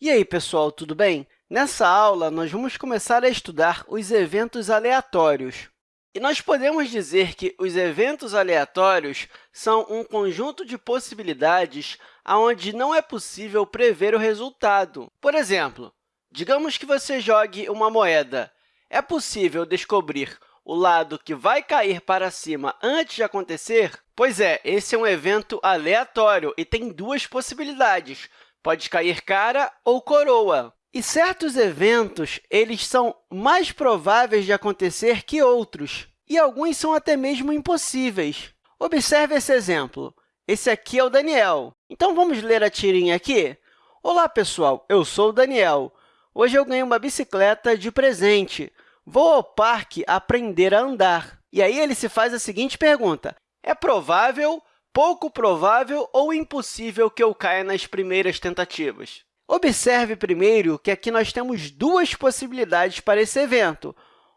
E aí, pessoal, tudo bem? Nessa aula, nós vamos começar a estudar os eventos aleatórios. E nós podemos dizer que os eventos aleatórios são um conjunto de possibilidades onde não é possível prever o resultado. Por exemplo, digamos que você jogue uma moeda. É possível descobrir o lado que vai cair para cima antes de acontecer? Pois é, esse é um evento aleatório e tem duas possibilidades. Pode cair cara ou coroa. E certos eventos eles são mais prováveis de acontecer que outros, e alguns são até mesmo impossíveis. Observe esse exemplo. Esse aqui é o Daniel. Então, vamos ler a tirinha aqui? Olá, pessoal! Eu sou o Daniel. Hoje eu ganhei uma bicicleta de presente. Vou ao parque aprender a andar. E aí ele se faz a seguinte pergunta. É provável, pouco provável ou impossível que eu caia nas primeiras tentativas? Observe primeiro que aqui nós temos duas possibilidades para esse evento.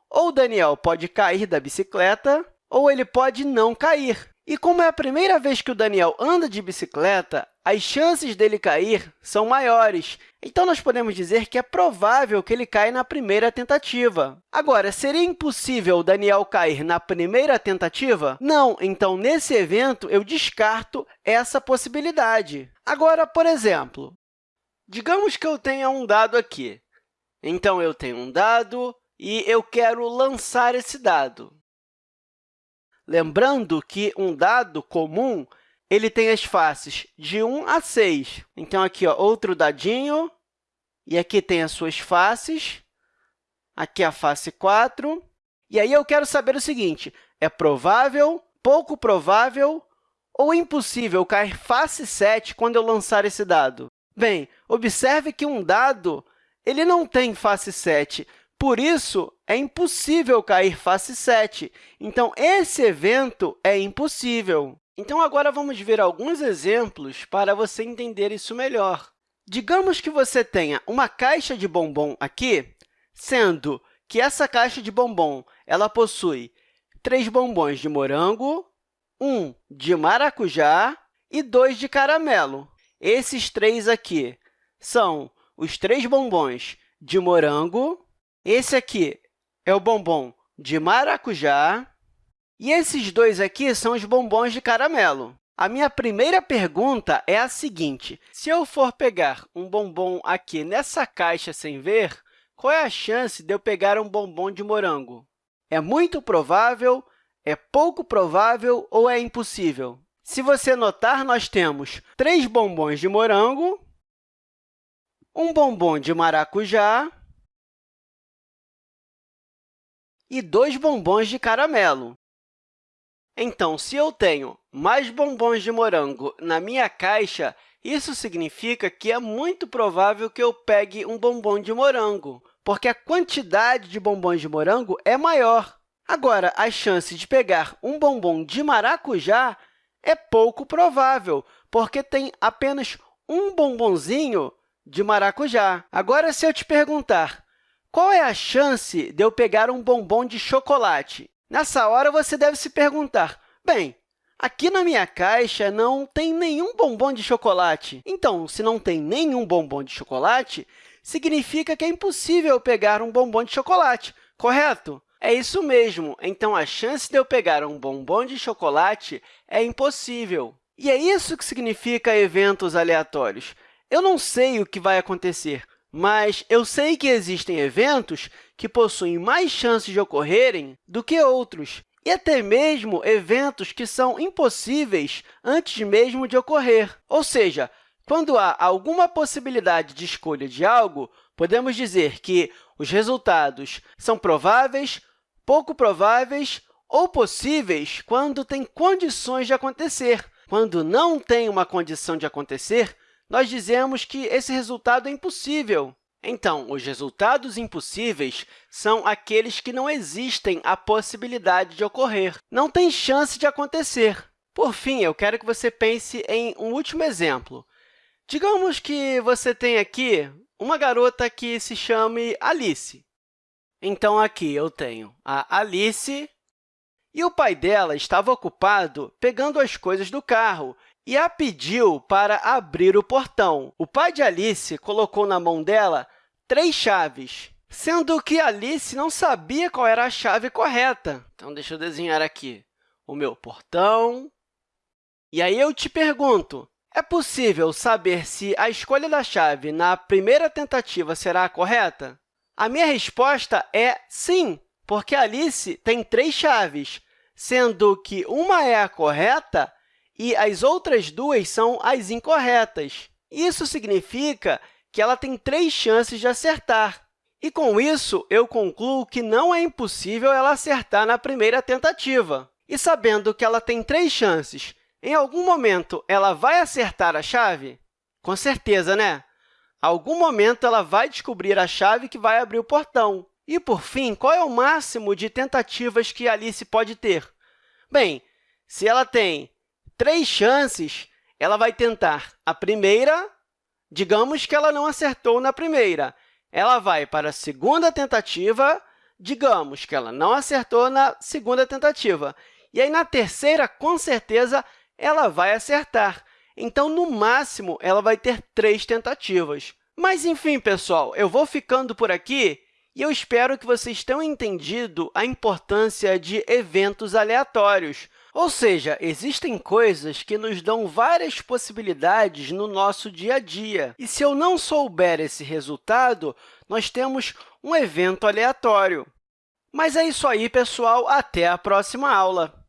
Ou Daniel pode cair da bicicleta, ou ele pode não cair. E como é a primeira vez que o Daniel anda de bicicleta, as chances dele cair são maiores. Então, nós podemos dizer que é provável que ele caia na primeira tentativa. Agora, seria impossível o Daniel cair na primeira tentativa? Não. Então, nesse evento, eu descarto essa possibilidade. Agora, por exemplo, digamos que eu tenha um dado aqui. Então, eu tenho um dado e eu quero lançar esse dado. Lembrando que um dado comum ele tem as faces de 1 a 6. Então, aqui, ó, outro dadinho, e aqui tem as suas faces, aqui a face 4. E aí eu quero saber o seguinte, é provável, pouco provável ou impossível cair face 7 quando eu lançar esse dado? Bem, observe que um dado ele não tem face 7, por isso, é impossível cair face 7. Então, esse evento é impossível. Então, agora vamos ver alguns exemplos para você entender isso melhor. Digamos que você tenha uma caixa de bombom aqui, sendo que essa caixa de bombom ela possui três bombons de morango, um de maracujá e dois de caramelo. Esses três aqui são os três bombons de morango, esse aqui é o bombom de maracujá e esses dois aqui são os bombons de caramelo. A minha primeira pergunta é a seguinte, se eu for pegar um bombom aqui nessa caixa sem ver, qual é a chance de eu pegar um bombom de morango? É muito provável, é pouco provável ou é impossível? Se você notar, nós temos três bombons de morango, um bombom de maracujá e dois bombons de caramelo. Então, se eu tenho mais bombons de morango na minha caixa, isso significa que é muito provável que eu pegue um bombom de morango, porque a quantidade de bombons de morango é maior. Agora, a chance de pegar um bombom de maracujá é pouco provável, porque tem apenas um bombonzinho de maracujá. Agora, se eu te perguntar qual é a chance de eu pegar um bombom de chocolate? Nessa hora, você deve se perguntar, bem, aqui na minha caixa não tem nenhum bombom de chocolate. Então, se não tem nenhum bombom de chocolate, significa que é impossível pegar um bombom de chocolate, correto? É isso mesmo. Então, a chance de eu pegar um bombom de chocolate é impossível. E é isso que significa eventos aleatórios. Eu não sei o que vai acontecer, mas eu sei que existem eventos que possuem mais chances de ocorrerem do que outros, e até mesmo eventos que são impossíveis antes mesmo de ocorrer. Ou seja, quando há alguma possibilidade de escolha de algo, podemos dizer que os resultados são prováveis, pouco prováveis ou possíveis quando tem condições de acontecer. Quando não tem uma condição de acontecer, nós dizemos que esse resultado é impossível. Então, os resultados impossíveis são aqueles que não existem a possibilidade de ocorrer, não tem chance de acontecer. Por fim, eu quero que você pense em um último exemplo. Digamos que você tem aqui uma garota que se chame Alice. Então, aqui eu tenho a Alice e o pai dela estava ocupado pegando as coisas do carro e a pediu para abrir o portão. O pai de Alice colocou na mão dela três chaves, sendo que Alice não sabia qual era a chave correta. Então, deixa eu desenhar aqui o meu portão. E aí eu te pergunto, é possível saber se a escolha da chave na primeira tentativa será a correta? A minha resposta é sim, porque Alice tem três chaves, sendo que uma é a correta e as outras duas são as incorretas. Isso significa que ela tem três chances de acertar. E, com isso, eu concluo que não é impossível ela acertar na primeira tentativa. E sabendo que ela tem três chances, em algum momento ela vai acertar a chave? Com certeza, né? Algum momento ela vai descobrir a chave que vai abrir o portão. E, por fim, qual é o máximo de tentativas que Alice pode ter? Bem, se ela tem três chances, ela vai tentar a primeira, digamos que ela não acertou na primeira. Ela vai para a segunda tentativa, digamos que ela não acertou na segunda tentativa. E aí, na terceira, com certeza, ela vai acertar. Então, no máximo, ela vai ter três tentativas. Mas, enfim, pessoal, eu vou ficando por aqui e eu espero que vocês tenham entendido a importância de eventos aleatórios. Ou seja, existem coisas que nos dão várias possibilidades no nosso dia a dia. E se eu não souber esse resultado, nós temos um evento aleatório. Mas é isso aí, pessoal. Até a próxima aula!